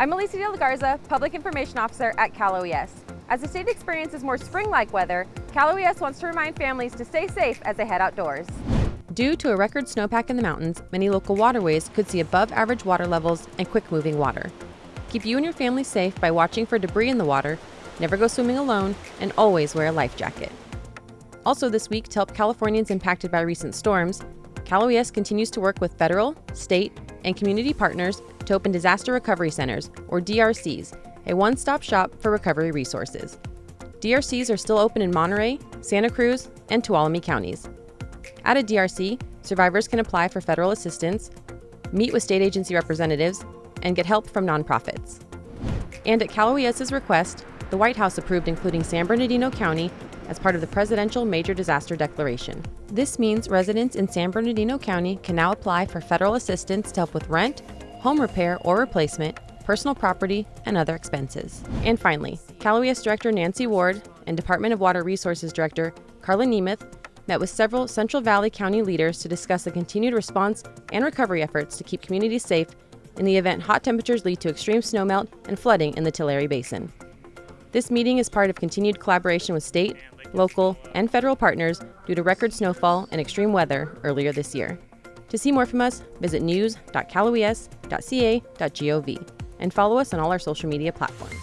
I'm Alicia De La Garza, Public Information Officer at Cal OES. As the state experiences more spring-like weather, Cal OES wants to remind families to stay safe as they head outdoors. Due to a record snowpack in the mountains, many local waterways could see above average water levels and quick moving water. Keep you and your family safe by watching for debris in the water, never go swimming alone, and always wear a life jacket. Also, this week, to help Californians impacted by recent storms, Cal OES continues to work with federal, state, and community partners to open disaster recovery centers, or DRCs, a one stop shop for recovery resources. DRCs are still open in Monterey, Santa Cruz, and Tuolumne counties. At a DRC, survivors can apply for federal assistance, meet with state agency representatives, and get help from nonprofits. And at Cal OES's request, the White House approved including San Bernardino County as part of the Presidential Major Disaster Declaration. This means residents in San Bernardino County can now apply for federal assistance to help with rent, home repair or replacement, personal property, and other expenses. And finally, Cal OES Director Nancy Ward and Department of Water Resources Director Karla Nemeth met with several Central Valley County leaders to discuss the continued response and recovery efforts to keep communities safe in the event hot temperatures lead to extreme snowmelt and flooding in the Tulare Basin. This meeting is part of continued collaboration with state, local, and federal partners due to record snowfall and extreme weather earlier this year. To see more from us, visit news.caloes.ca.gov and follow us on all our social media platforms.